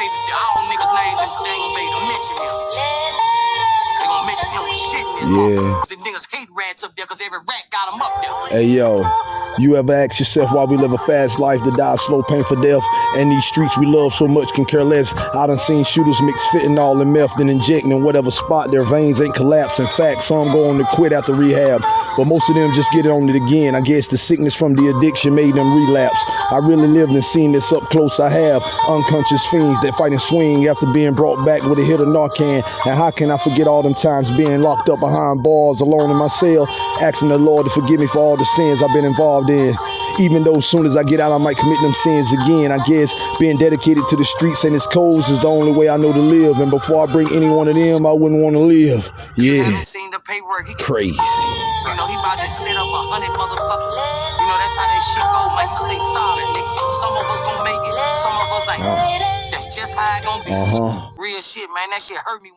say all niggas' names and they ain't gonna mention him. They gonna mention him with shit in Yeah. The niggas hate rats up there because every rat got them up there. Hey yo, you ever ask yourself why we live a fast life to die a slow, painful death? And these streets we love so much can care less. I done seen shooters mix fentanyl and meth, then injecting in whatever spot their veins ain't collapse. In fact, some go on to quit after rehab, but most of them just get it on it again. I guess the sickness from the addiction made them relapse. I really lived and seen this up close. I have unconscious fiends that fight and swing after being brought back with a hit of Narcan. And how can I forget all them times being locked up behind bars, alone in my cell, asking the Lord to forgive me for all the sins I've been involved in. Even though as soon as I get out, I might commit them sins again. I guess being dedicated to the streets and its codes is the only way I know to live. And before I bring any one of them, I wouldn't want to live. Yeah, seen the paperwork. He, crazy. you know, he about to set up a hundred motherfuckers. You know, that's how that shit go, man. You stay solid, nigga. Some of us gonna make it, some of us ain't. That's just how it gonna be. uh huh. Real shit, man. That shit hurt me.